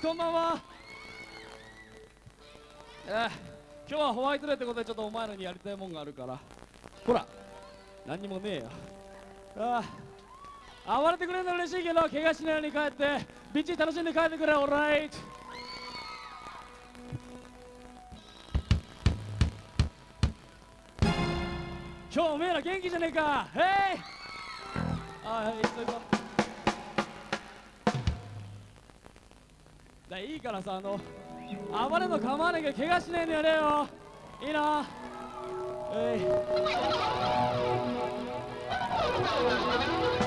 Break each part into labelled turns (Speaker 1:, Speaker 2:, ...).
Speaker 1: です。こんばんは。えー、今日はホワイトデーってことでちょっとお前らにやりたいもんがあるから。ほら何にもねえよ。ああ暴れてくれるの嬉しいけど怪我しないように帰ってビッチ楽しんで帰ってくれオーライト。今日おめえら元気じゃねえか。へい。あはい行こういいからさあの暴れの構わなきゃ怪我しねえのやれよ。いいな。えい。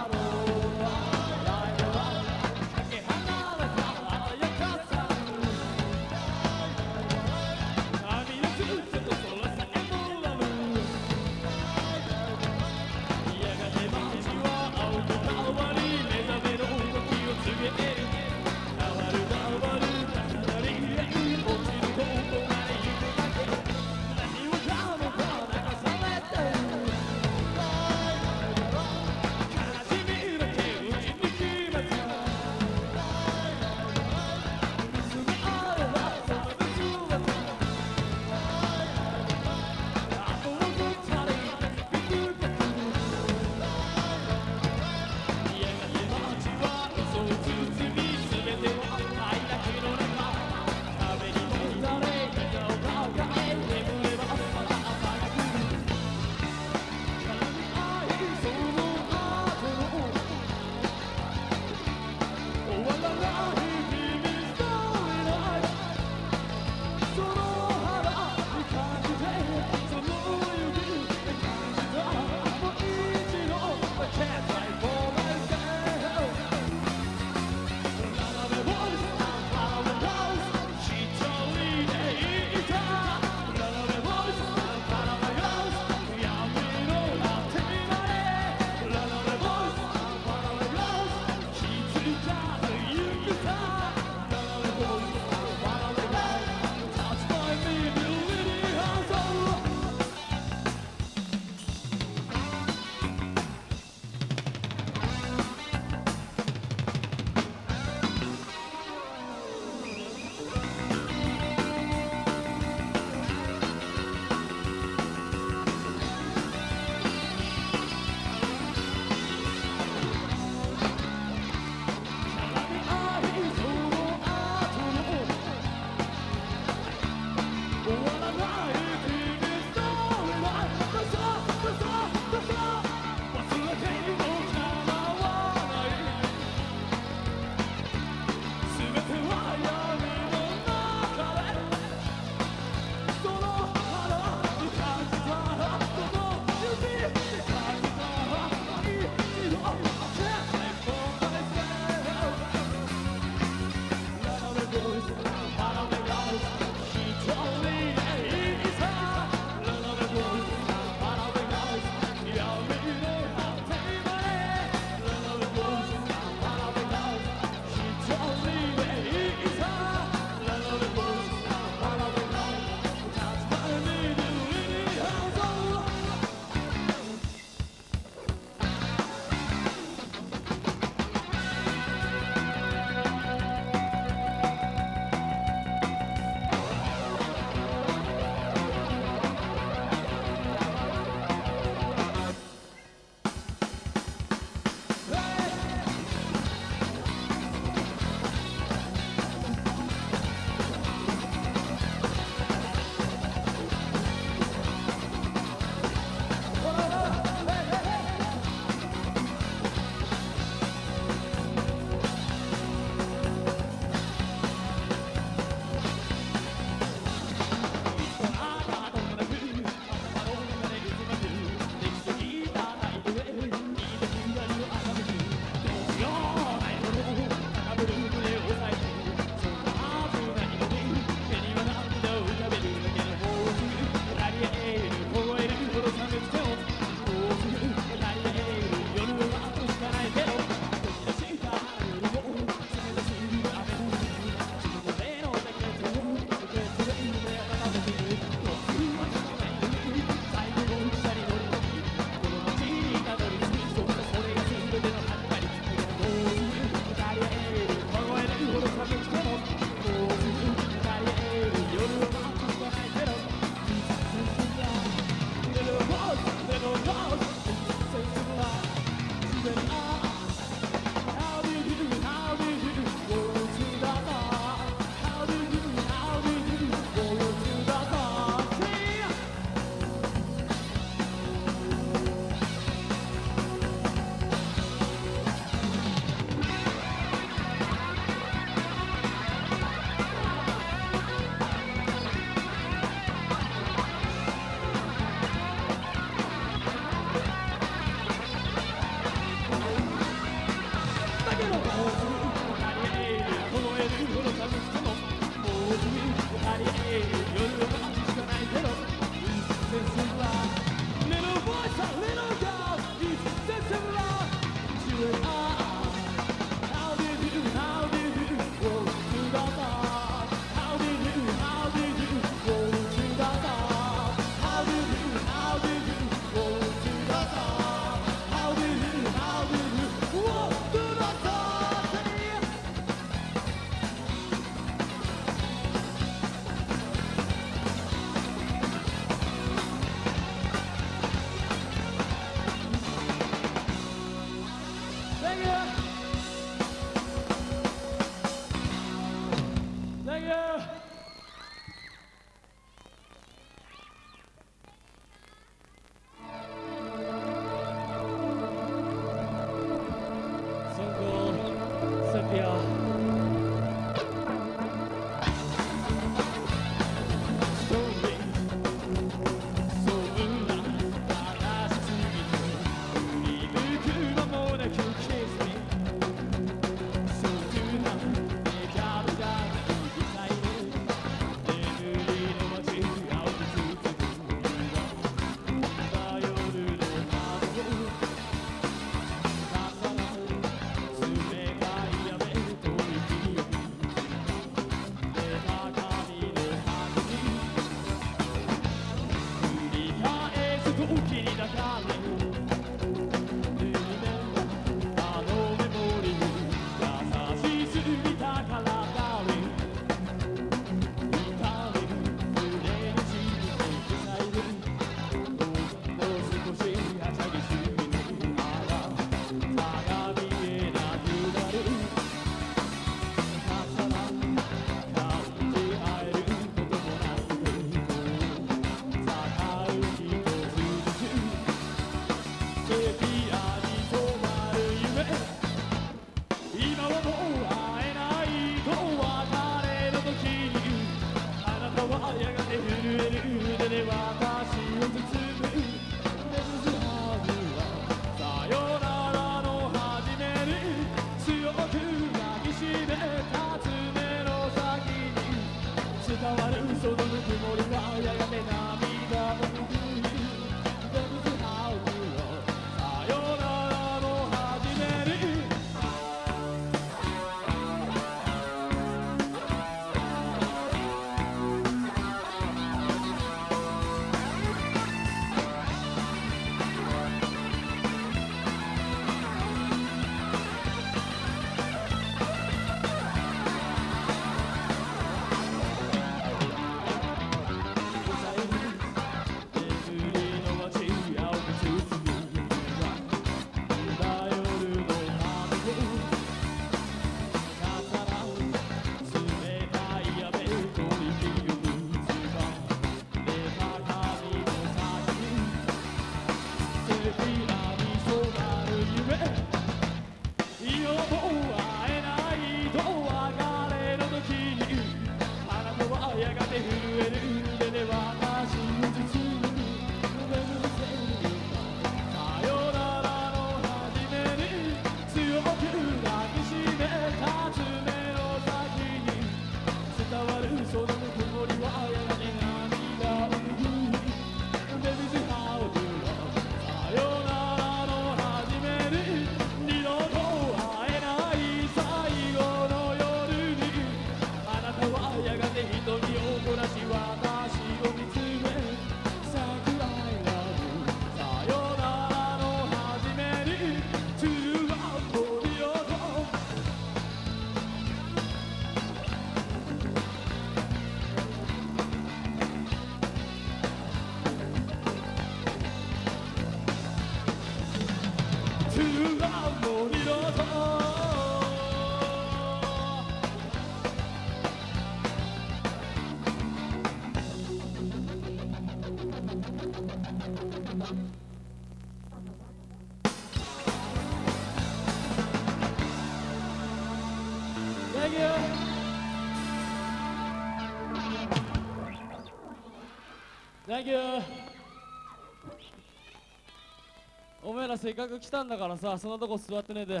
Speaker 1: せっかく来たんだからさそんなとこ座ってねえで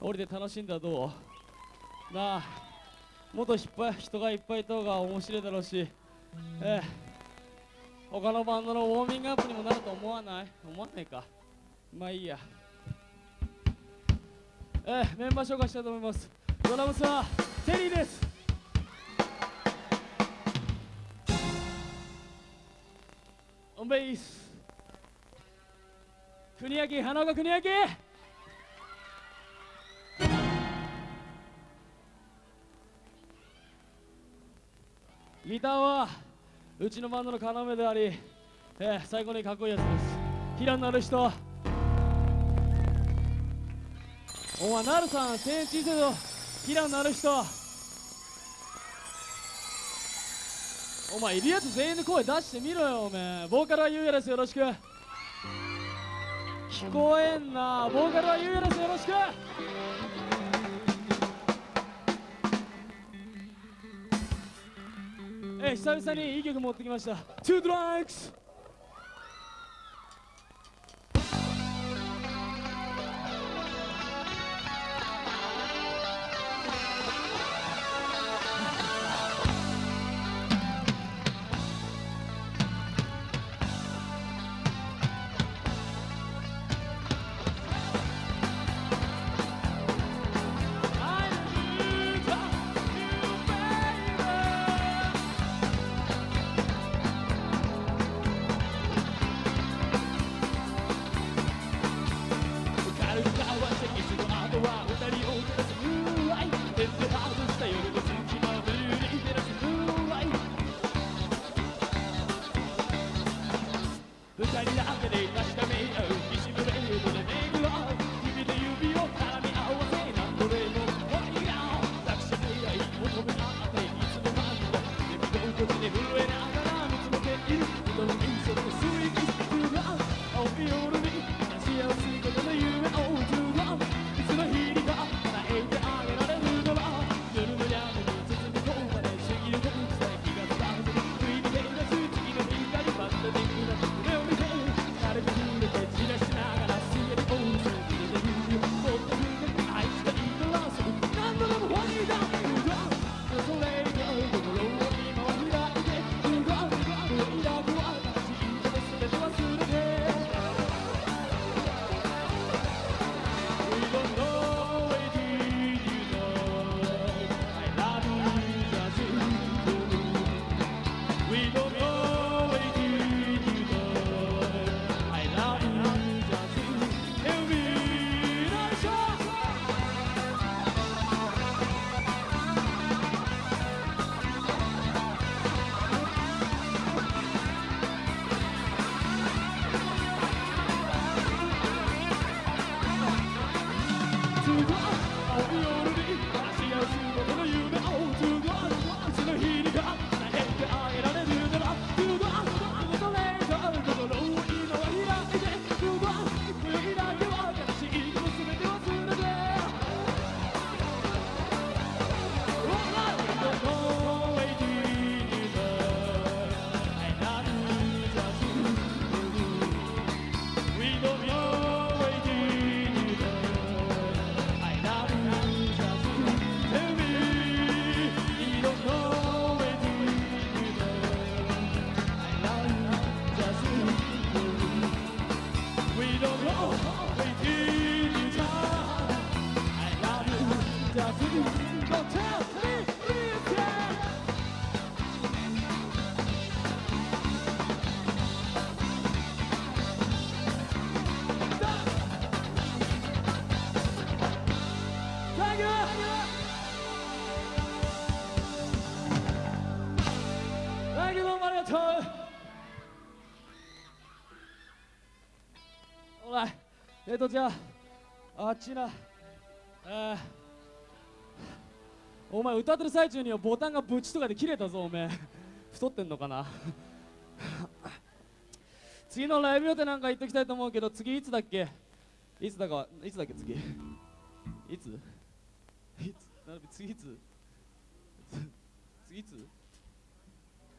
Speaker 1: 降りて楽しんだらどう？なあもっと人がいっぱいいた方が面白いだろうしええ。他のバンドのウォーミングアップにもなると思わない？思わないか。まあいいや。ええメンバー紹介したいと思います。ドラムスはテリーです。オンベース。国明花岡国明ギターはうちのバンドの要であり、えー最高にかっこいいやつです。平野なる人。お前なるさん1000円小さいぞキラになる人。お前いるやつ全員で声出してみろよおめえ。ボーカルはゆうやですよろしく。聞こえんなボーカルはゆうやですよろしくえ久々にいい曲持ってきました「Two Drugs! とじゃああっちなえーお前歌ってる最中にはボタンがブチとかで切れたぞおめえ。太ってんのかな？次のライブ予定なんか言っときたいと思うけど次いつだっけ？いつだかいつだっけ次？いつ？いつ？次いつ？次いつ？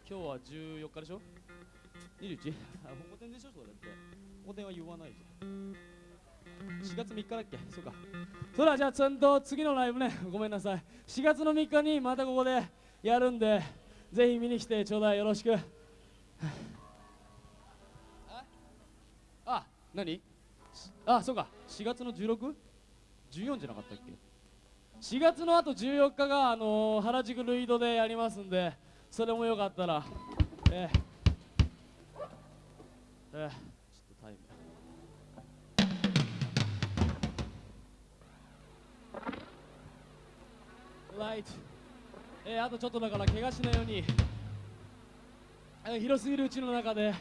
Speaker 1: 今日は14日でしょ？21? あ本店でしょ？それって。本店は言わないじゃん4月3日だっけ？そうか。それではじゃあちゃんと次のライブね。ごめんなさい。4月の3日にまたここでやるんでぜひ見に来てちょうだいよろしく。ああ何？あそうか。4月の 16?14 じゃなかったっけ？4月のあと14日が、あのー原宿ルイドでやりますんでそれもよかったら。えーえーライトえーあとちょっとだから怪我しないように。えー広すぎるうちの中で。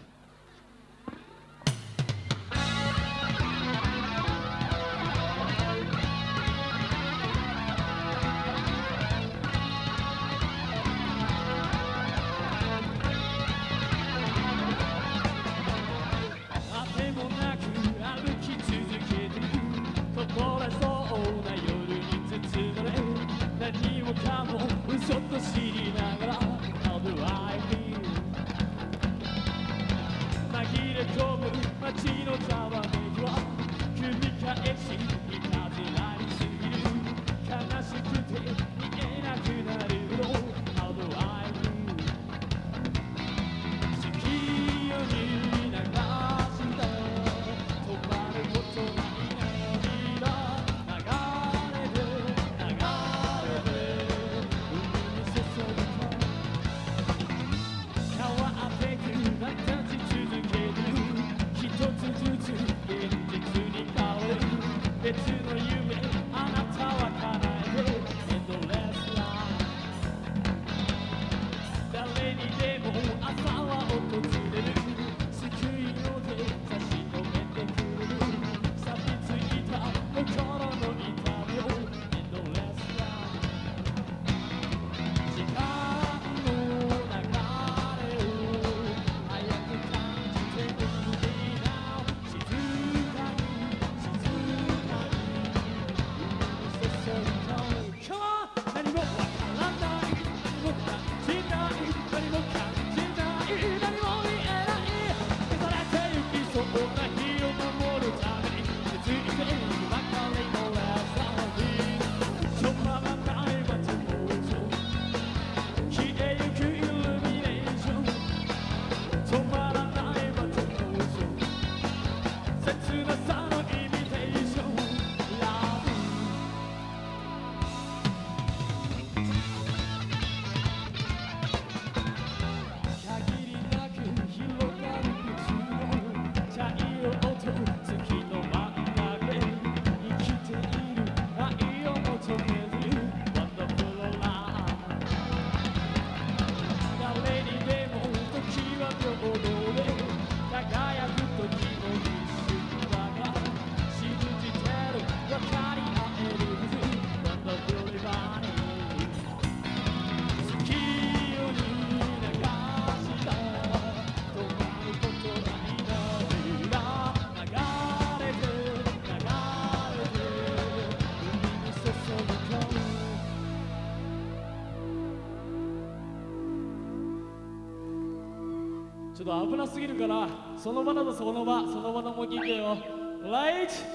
Speaker 1: からその場だとその場その場の模擬芸をライチ。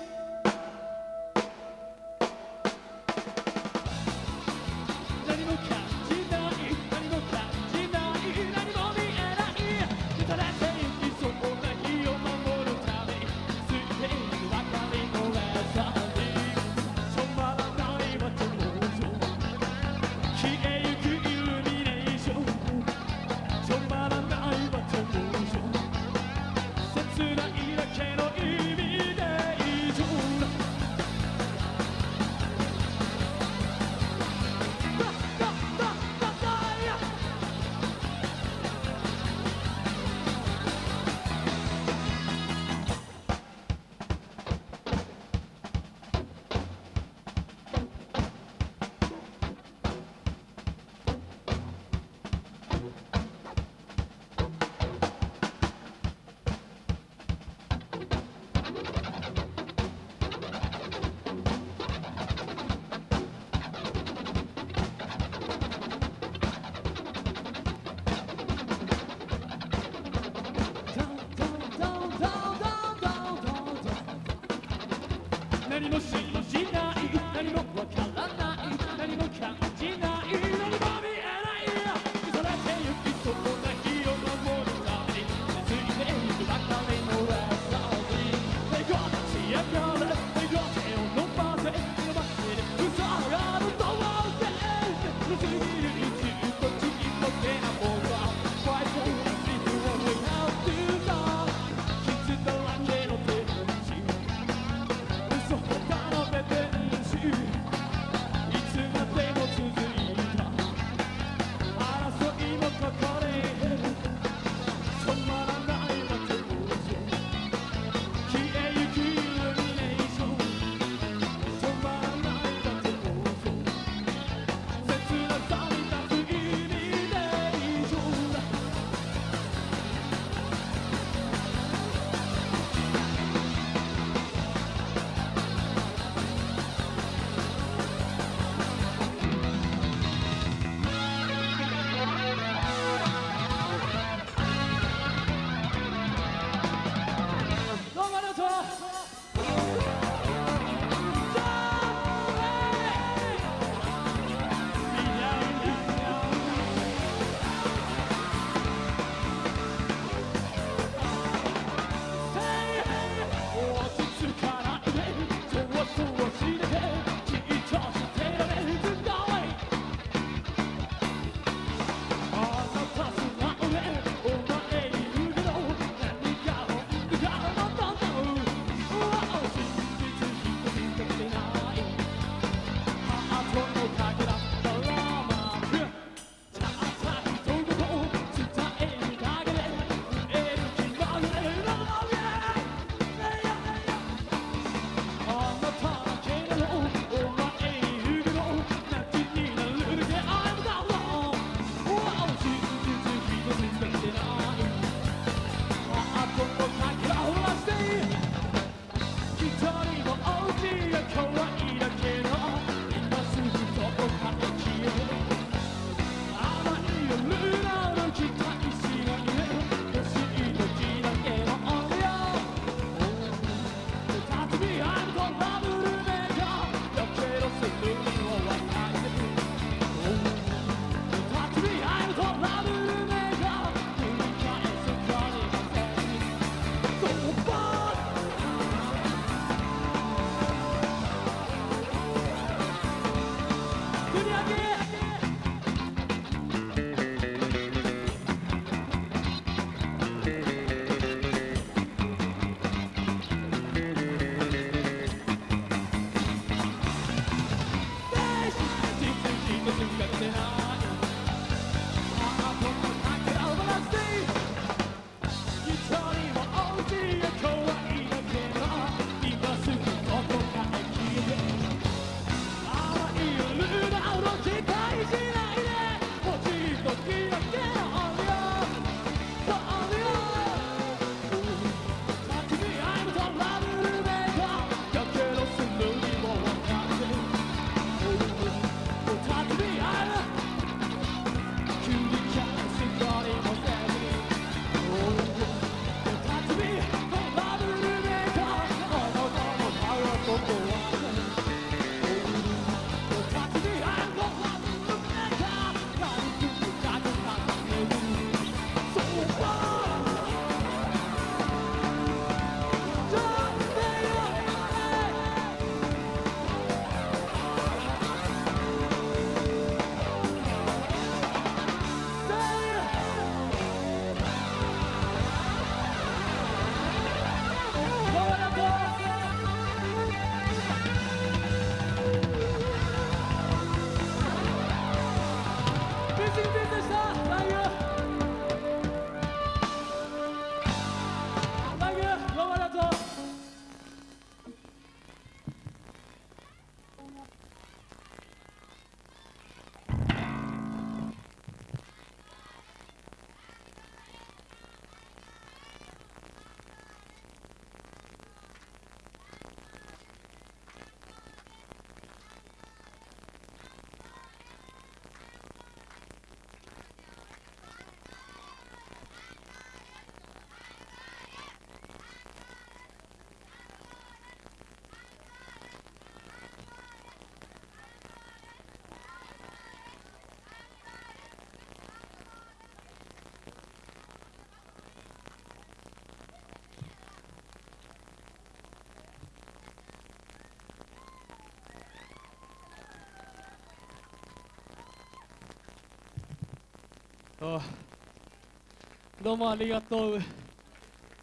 Speaker 1: どうもありがとう。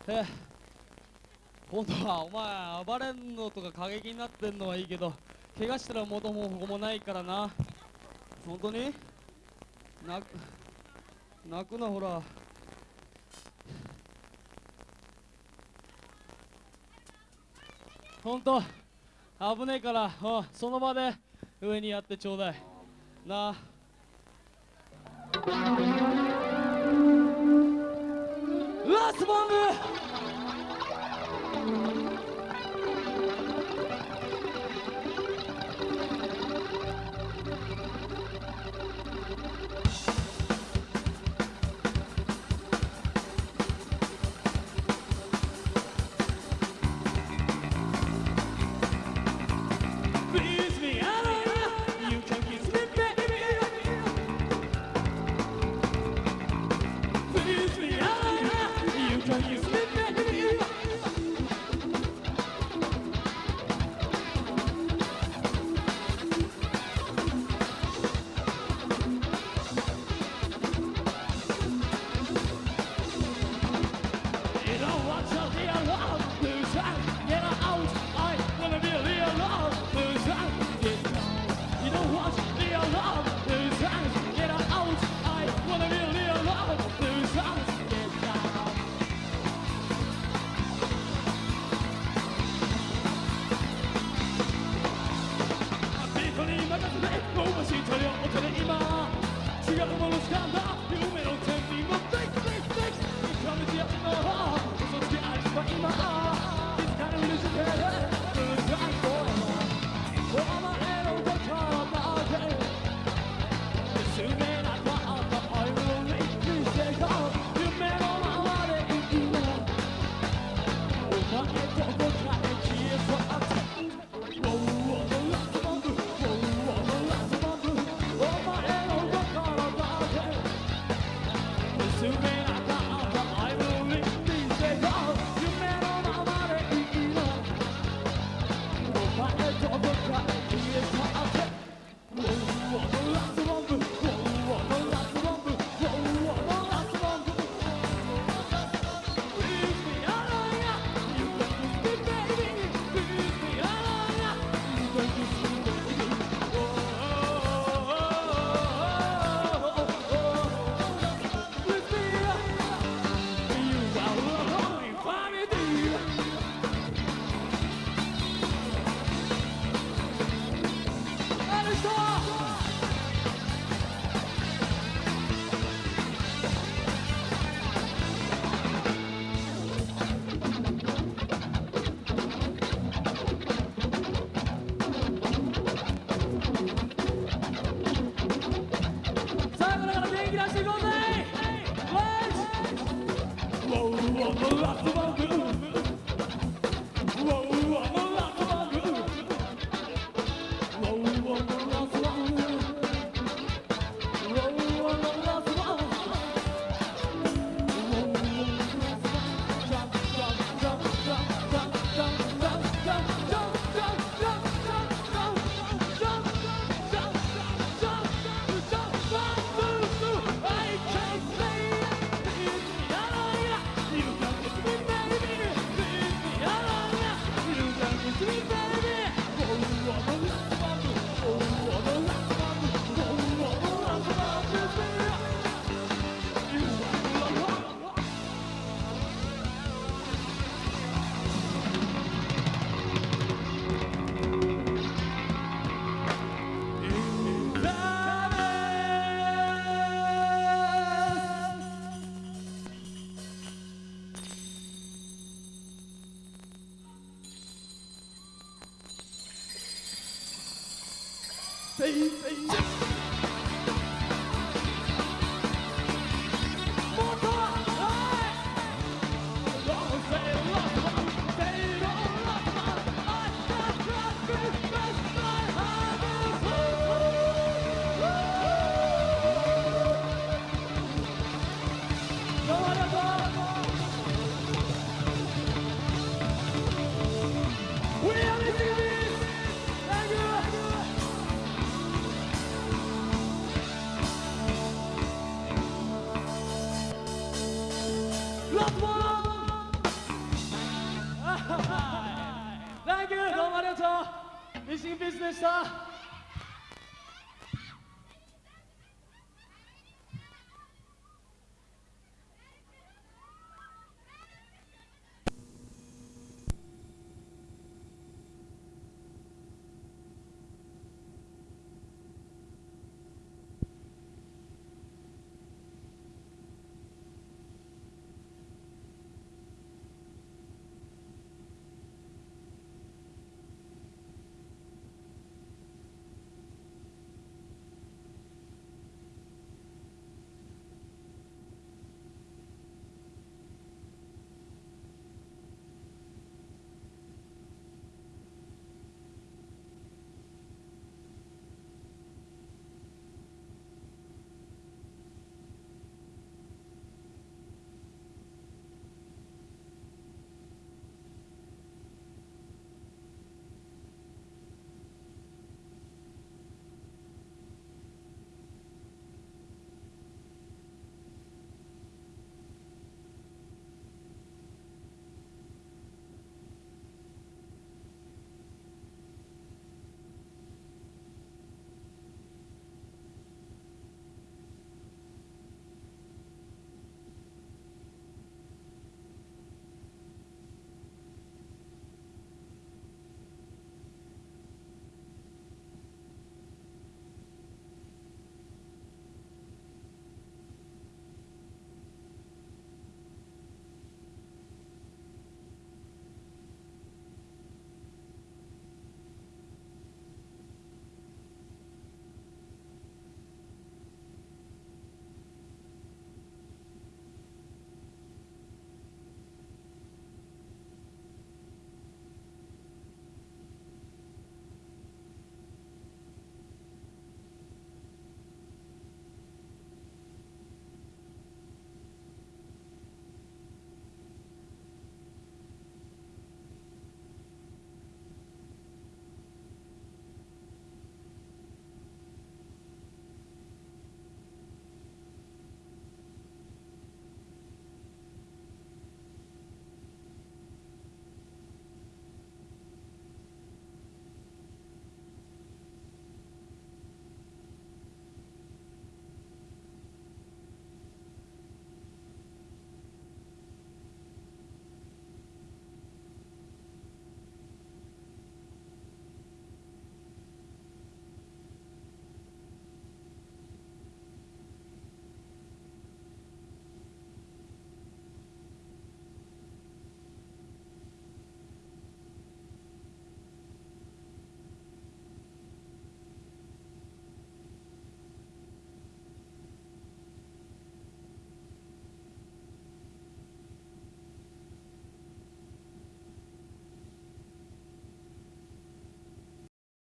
Speaker 1: え本当はお前暴れんのとか過激になってんのはいいけど怪我したら元もここもないからな。本当に？泣く泣くなほら。本当危ねえからうんその場で上にやってちょうだい。な。あラスボンブ。